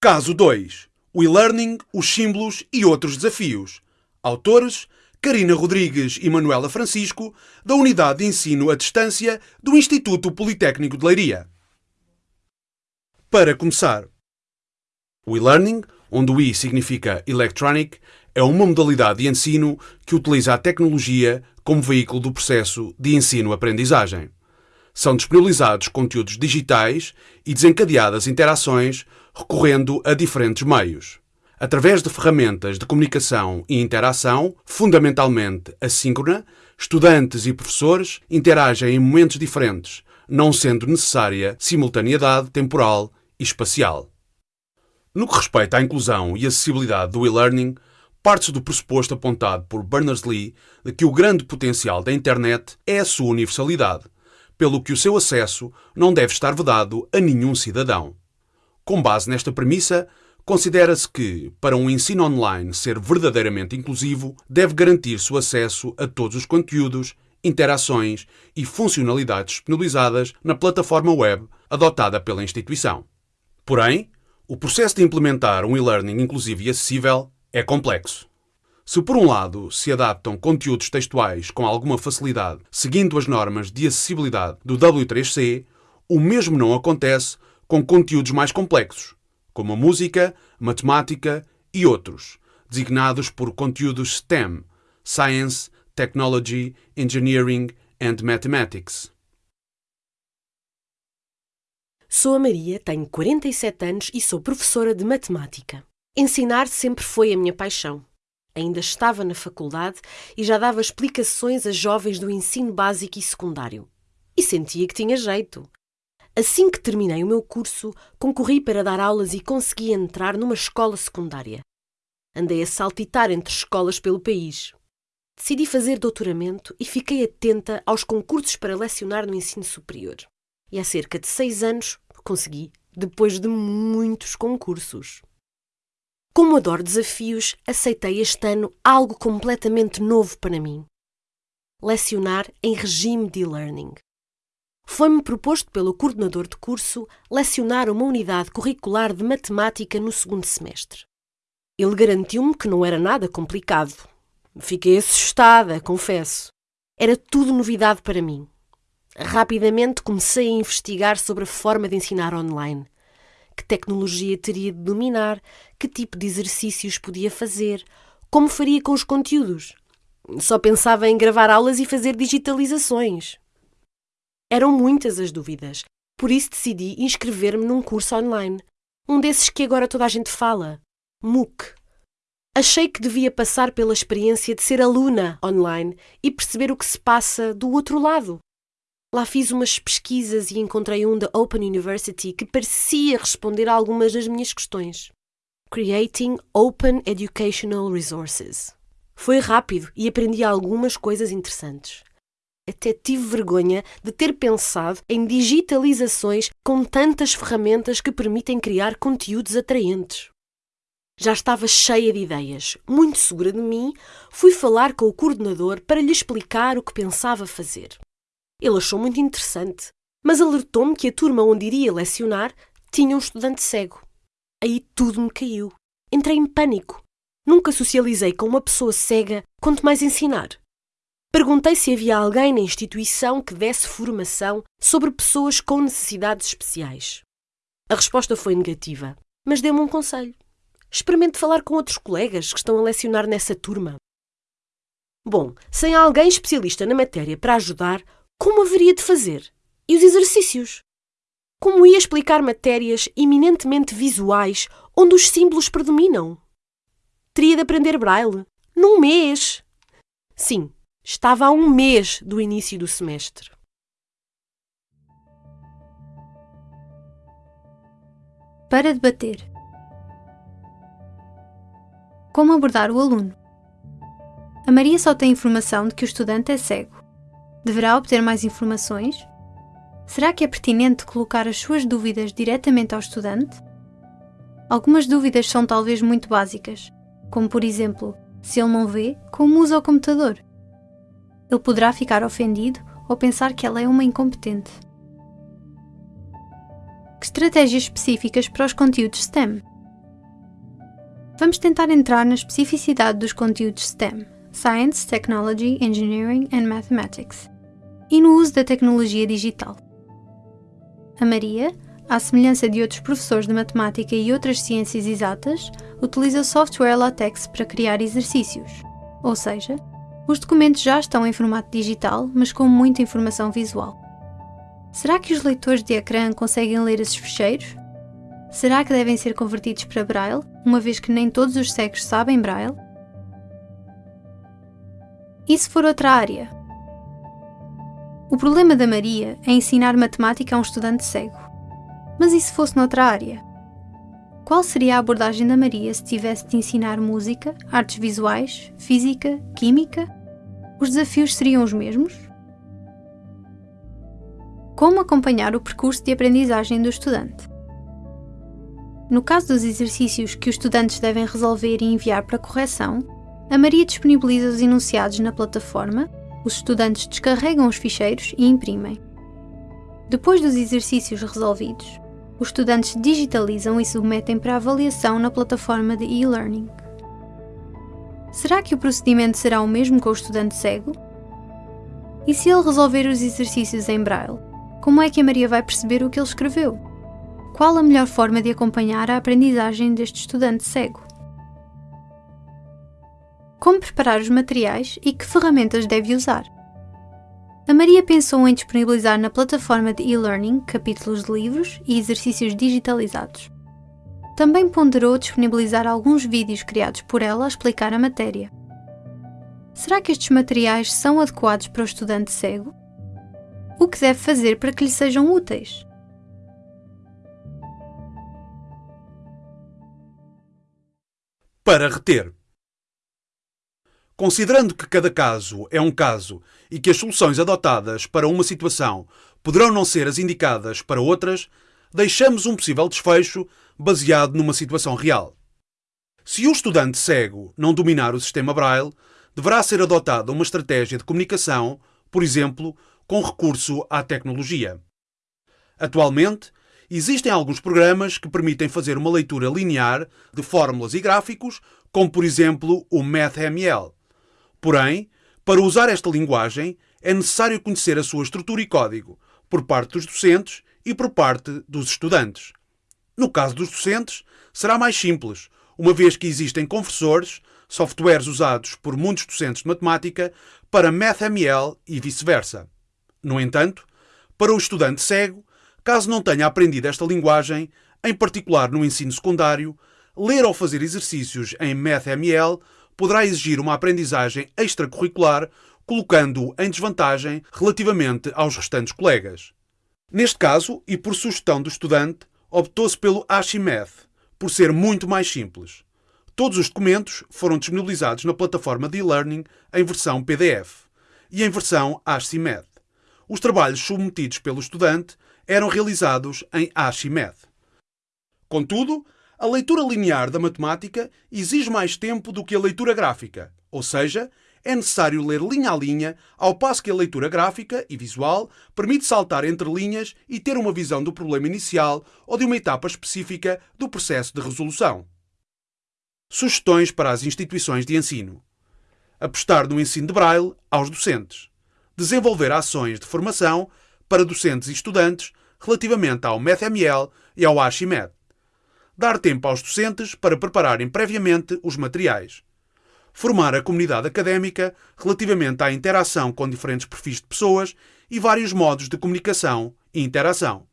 Caso 2. O e-learning, os símbolos e outros desafios. Autores: Karina Rodrigues e Manuela Francisco, da Unidade de Ensino à Distância do Instituto Politécnico de Leiria. Para começar, o e-learning, onde o I significa electronic, é uma modalidade de ensino que utiliza a tecnologia como veículo do processo de ensino-aprendizagem. São disponibilizados conteúdos digitais e desencadeadas interações recorrendo a diferentes meios. Através de ferramentas de comunicação e interação, fundamentalmente assíncrona, estudantes e professores interagem em momentos diferentes, não sendo necessária simultaneidade temporal e espacial. No que respeita à inclusão e acessibilidade do e-learning, parte-se do pressuposto apontado por Berners-Lee de que o grande potencial da internet é a sua universalidade, pelo que o seu acesso não deve estar vedado a nenhum cidadão. Com base nesta premissa, considera-se que, para um ensino online ser verdadeiramente inclusivo, deve garantir-se o acesso a todos os conteúdos, interações e funcionalidades disponibilizadas na plataforma web adotada pela instituição. Porém, o processo de implementar um e-learning inclusivo e acessível é complexo. Se, por um lado, se adaptam conteúdos textuais com alguma facilidade, seguindo as normas de acessibilidade do W3C, o mesmo não acontece com conteúdos mais complexos, como a música, matemática e outros, designados por conteúdos STEM Science, Technology, Engineering and Mathematics. Sou a Maria, tenho 47 anos e sou professora de matemática. Ensinar sempre foi a minha paixão. Ainda estava na faculdade e já dava explicações a jovens do ensino básico e secundário. E sentia que tinha jeito. Assim que terminei o meu curso, concorri para dar aulas e consegui entrar numa escola secundária. Andei a saltitar entre escolas pelo país. Decidi fazer doutoramento e fiquei atenta aos concursos para lecionar no ensino superior. E há cerca de seis anos consegui, depois de muitos concursos. Como adoro desafios, aceitei este ano algo completamente novo para mim: lecionar em regime de e-learning. Foi-me proposto pelo coordenador de curso lecionar uma unidade curricular de matemática no segundo semestre. Ele garantiu-me que não era nada complicado. Fiquei assustada, confesso. Era tudo novidade para mim. Rapidamente comecei a investigar sobre a forma de ensinar online. Que tecnologia teria de dominar, que tipo de exercícios podia fazer, como faria com os conteúdos. Só pensava em gravar aulas e fazer digitalizações. Eram muitas as dúvidas, por isso decidi inscrever-me num curso online. Um desses que agora toda a gente fala, MOOC. Achei que devia passar pela experiência de ser aluna online e perceber o que se passa do outro lado. Lá fiz umas pesquisas e encontrei um da Open University que parecia responder a algumas das minhas questões. Creating Open Educational Resources. Foi rápido e aprendi algumas coisas interessantes. Até tive vergonha de ter pensado em digitalizações com tantas ferramentas que permitem criar conteúdos atraentes. Já estava cheia de ideias. Muito segura de mim, fui falar com o coordenador para lhe explicar o que pensava fazer. Ele achou muito interessante, mas alertou-me que a turma onde iria lecionar tinha um estudante cego. Aí tudo me caiu. Entrei em pânico. Nunca socializei com uma pessoa cega, quanto mais ensinar. Perguntei se havia alguém na instituição que desse formação sobre pessoas com necessidades especiais. A resposta foi negativa, mas deu-me um conselho. Experimente falar com outros colegas que estão a lecionar nessa turma. Bom, sem alguém especialista na matéria para ajudar, como haveria de fazer? E os exercícios? Como ia explicar matérias eminentemente visuais onde os símbolos predominam? Teria de aprender braille? Num mês? Sim, estava a um mês do início do semestre. Para debater. Como abordar o aluno? A Maria só tem informação de que o estudante é cego. Deverá obter mais informações? Será que é pertinente colocar as suas dúvidas diretamente ao estudante? Algumas dúvidas são talvez muito básicas, como por exemplo, se ele não vê, como usa o computador? Ele poderá ficar ofendido ou pensar que ela é uma incompetente. Que estratégias específicas para os conteúdos STEM? Vamos tentar entrar na especificidade dos conteúdos STEM Science, Technology, Engineering and Mathematics e no uso da tecnologia digital. A Maria, à semelhança de outros professores de matemática e outras ciências exatas, utiliza o software LaTeX para criar exercícios, ou seja, os documentos já estão em formato digital, mas com muita informação visual. Será que os leitores de ecrã conseguem ler esses ficheiros? Será que devem ser convertidos para Braille, uma vez que nem todos os cegos sabem Braille? E se for outra área? O problema da Maria é ensinar matemática a um estudante cego. Mas e se fosse noutra área? Qual seria a abordagem da Maria se tivesse de ensinar música, artes visuais, física, química? Os desafios seriam os mesmos? Como acompanhar o percurso de aprendizagem do estudante? No caso dos exercícios que os estudantes devem resolver e enviar para correção, a Maria disponibiliza os enunciados na plataforma, os estudantes descarregam os ficheiros e imprimem. Depois dos exercícios resolvidos, os estudantes digitalizam e submetem para avaliação na plataforma de e-learning. Será que o procedimento será o mesmo com o estudante cego? E se ele resolver os exercícios em braille, como é que a Maria vai perceber o que ele escreveu? Qual a melhor forma de acompanhar a aprendizagem deste estudante cego? Como preparar os materiais e que ferramentas deve usar? A Maria pensou em disponibilizar na plataforma de e-learning capítulos de livros e exercícios digitalizados. Também ponderou disponibilizar alguns vídeos criados por ela a explicar a matéria. Será que estes materiais são adequados para o estudante cego? O que deve fazer para que lhe sejam úteis? Para reter. Considerando que cada caso é um caso e que as soluções adotadas para uma situação poderão não ser as indicadas para outras, deixamos um possível desfecho baseado numa situação real. Se o estudante cego não dominar o sistema Braille, deverá ser adotada uma estratégia de comunicação, por exemplo, com recurso à tecnologia. Atualmente, existem alguns programas que permitem fazer uma leitura linear de fórmulas e gráficos, como por exemplo o MathML. Porém, para usar esta linguagem, é necessário conhecer a sua estrutura e código, por parte dos docentes e por parte dos estudantes. No caso dos docentes, será mais simples, uma vez que existem conversores, softwares usados por muitos docentes de matemática, para MathML e vice-versa. No entanto, para o estudante cego, caso não tenha aprendido esta linguagem, em particular no ensino secundário, ler ou fazer exercícios em MathML poderá exigir uma aprendizagem extracurricular, colocando-o em desvantagem relativamente aos restantes colegas. Neste caso, e por sugestão do estudante, optou-se pelo Archimed, por ser muito mais simples. Todos os documentos foram disponibilizados na plataforma de e-learning em versão PDF e em versão Archimed. Os trabalhos submetidos pelo estudante eram realizados em Archimed. Contudo, a leitura linear da matemática exige mais tempo do que a leitura gráfica, ou seja, é necessário ler linha a linha, ao passo que a leitura gráfica e visual permite saltar entre linhas e ter uma visão do problema inicial ou de uma etapa específica do processo de resolução. Sugestões para as instituições de ensino: apostar no ensino de Braille aos docentes, desenvolver ações de formação para docentes e estudantes relativamente ao MathML e ao Archimed dar tempo aos docentes para prepararem previamente os materiais, formar a comunidade académica relativamente à interação com diferentes perfis de pessoas e vários modos de comunicação e interação.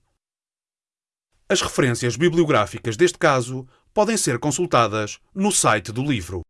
As referências bibliográficas deste caso podem ser consultadas no site do livro.